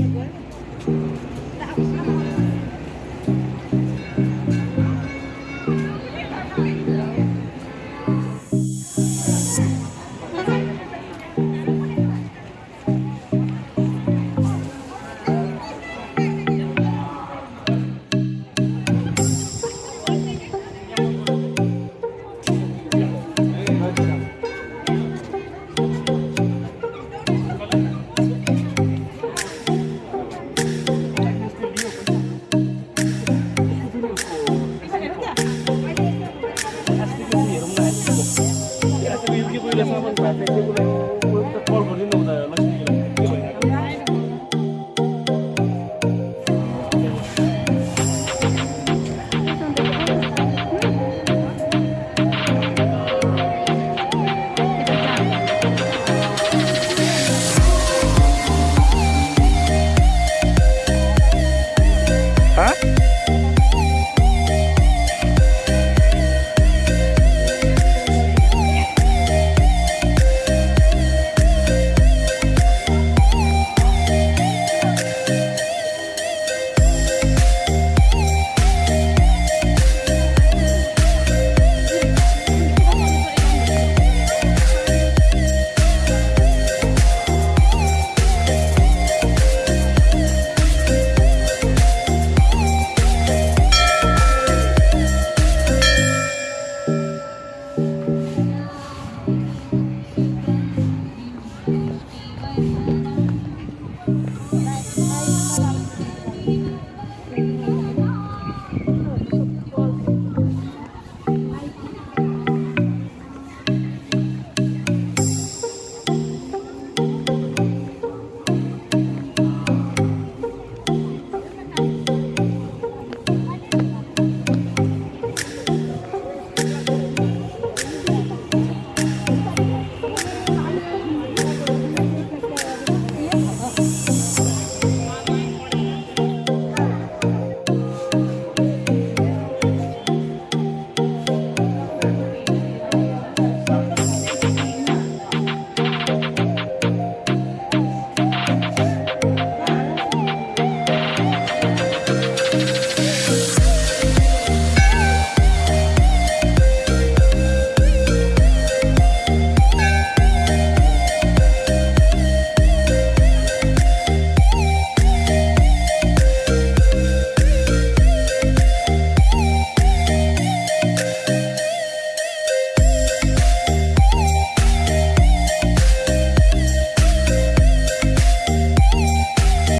¿Qué Gracias.